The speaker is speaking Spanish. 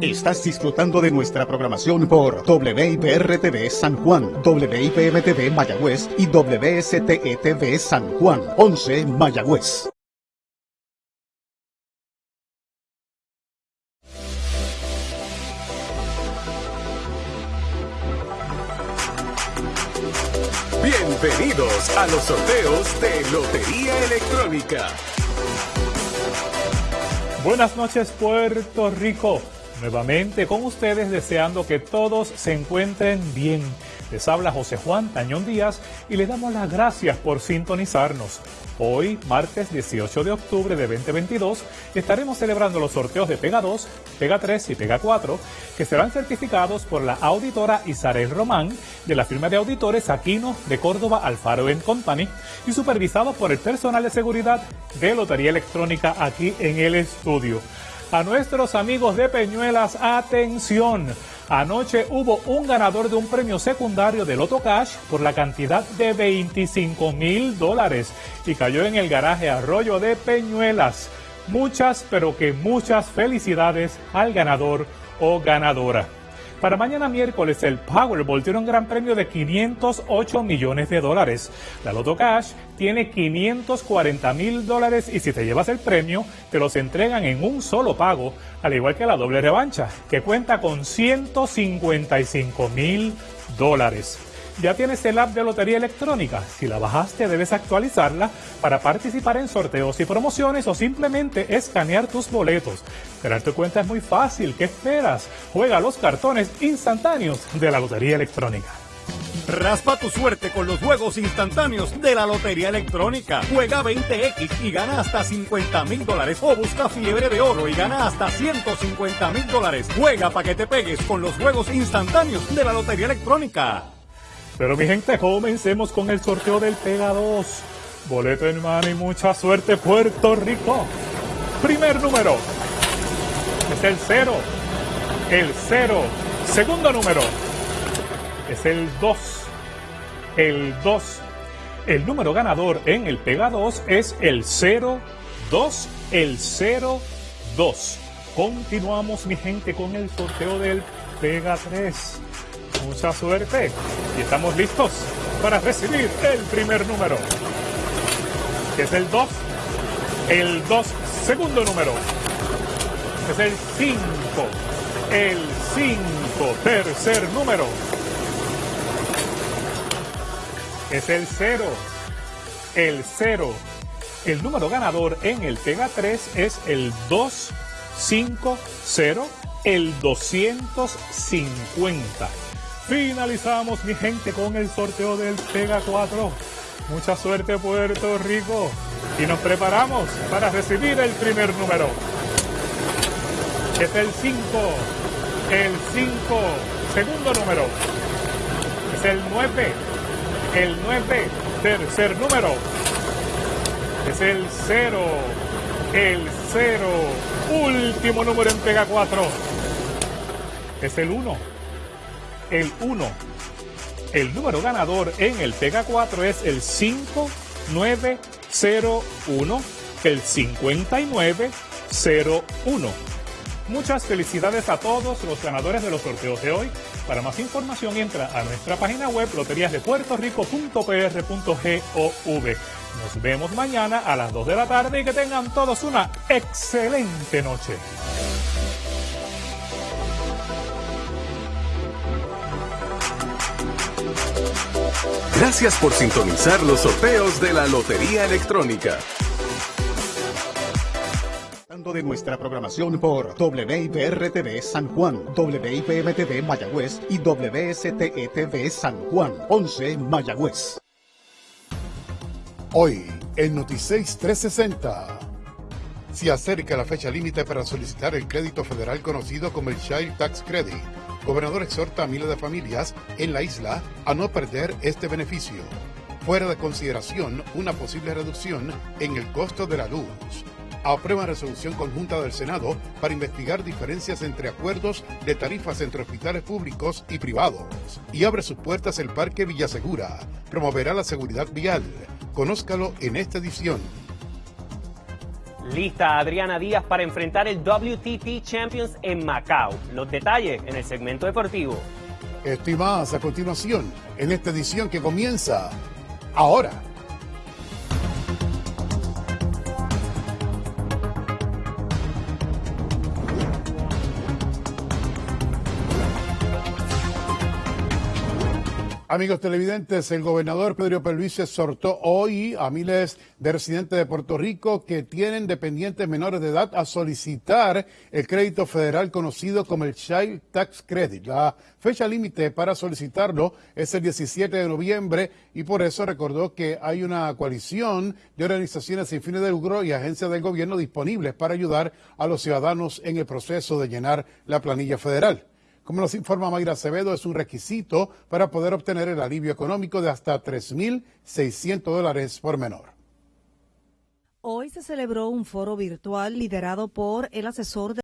Estás disfrutando de nuestra programación por WIPR-TV San Juan, WIPM-TV Mayagüez y WSTE-TV San Juan, 11 Mayagüez. Bienvenidos a los sorteos de Lotería Electrónica. Buenas noches Puerto Rico. Nuevamente con ustedes deseando que todos se encuentren bien. Les habla José Juan Tañón Díaz y les damos las gracias por sintonizarnos. Hoy, martes 18 de octubre de 2022, estaremos celebrando los sorteos de Pega 2, Pega 3 y Pega 4, que serán certificados por la auditora Isabel Román de la firma de auditores Aquino de Córdoba Alfaro Company y supervisados por el personal de seguridad de Lotería Electrónica aquí en el estudio. A nuestros amigos de Peñuelas, atención. Anoche hubo un ganador de un premio secundario de Loto Cash por la cantidad de 25 mil dólares y cayó en el garaje Arroyo de Peñuelas. Muchas, pero que muchas felicidades al ganador o ganadora. Para mañana miércoles el Powerball tiene un gran premio de 508 millones de dólares. La Loto Cash tiene 540 mil dólares y si te llevas el premio te los entregan en un solo pago, al igual que la doble revancha, que cuenta con 155 mil dólares. Ya tienes el app de Lotería Electrónica. Si la bajaste, debes actualizarla para participar en sorteos y promociones o simplemente escanear tus boletos. Crear tu cuenta es muy fácil. ¿Qué esperas? Juega los cartones instantáneos de la Lotería Electrónica. Raspa tu suerte con los juegos instantáneos de la Lotería Electrónica. Juega 20X y gana hasta 50 mil dólares. O busca fiebre de oro y gana hasta 150 mil dólares. Juega para que te pegues con los juegos instantáneos de la Lotería Electrónica. Pero mi gente, comencemos con el sorteo del Pega 2. Boleto en mano y mucha suerte, Puerto Rico. Primer número. Es el 0. El 0. Segundo número. Es el 2. El 2. El número ganador en el Pega 2 es el 0, 2, el 0, 2. Continuamos, mi gente, con el sorteo del Pega 3 mucha suerte y estamos listos para recibir el primer número, que es el 2, el 2 segundo número, es el 5, el 5 tercer número, es el 0, el 0. El número ganador en el Pega 3 es el 250, el 250. Finalizamos, mi gente, con el sorteo del Pega 4. Mucha suerte, Puerto Rico. Y nos preparamos para recibir el primer número. Es el 5. El 5. Segundo número. Es el 9. El 9. Tercer número. Es el 0. El 0. Último número en Pega 4. Es el 1 el 1. El número ganador en el Pega 4 es el 5901, el 5901. Muchas felicidades a todos los ganadores de los sorteos de hoy. Para más información entra a nuestra página web loteriasdepuertorico.pr.gov. Nos vemos mañana a las 2 de la tarde y que tengan todos una excelente noche. Gracias por sintonizar los sorteos de la Lotería Electrónica. de nuestra programación por WIPR-TV San Juan, WIPM-TV Mayagüez y WSTE-TV San Juan, 11 Mayagüez. Hoy, en Noticias 360. Se acerca la fecha límite para solicitar el crédito federal conocido como el Child Tax Credit Gobernador exhorta a miles de familias en la isla a no perder este beneficio. Fuera de consideración una posible reducción en el costo de la luz. Aprueba resolución conjunta del Senado para investigar diferencias entre acuerdos de tarifas entre hospitales públicos y privados. Y abre sus puertas el Parque Villasegura. Promoverá la seguridad vial. Conózcalo en esta edición. Lista Adriana Díaz para enfrentar el WTT Champions en Macao. Los detalles en el segmento deportivo. Esto más a continuación en esta edición que comienza ahora. Amigos televidentes, el gobernador Pedro Pierluisi exhortó hoy a miles de residentes de Puerto Rico que tienen dependientes menores de edad a solicitar el crédito federal conocido como el Child Tax Credit. La fecha límite para solicitarlo es el 17 de noviembre y por eso recordó que hay una coalición de organizaciones sin fines de lucro y agencias del gobierno disponibles para ayudar a los ciudadanos en el proceso de llenar la planilla federal. Como nos informa Mayra Acevedo, es un requisito para poder obtener el alivio económico de hasta 3.600 dólares por menor. Hoy se celebró un foro virtual liderado por el asesor de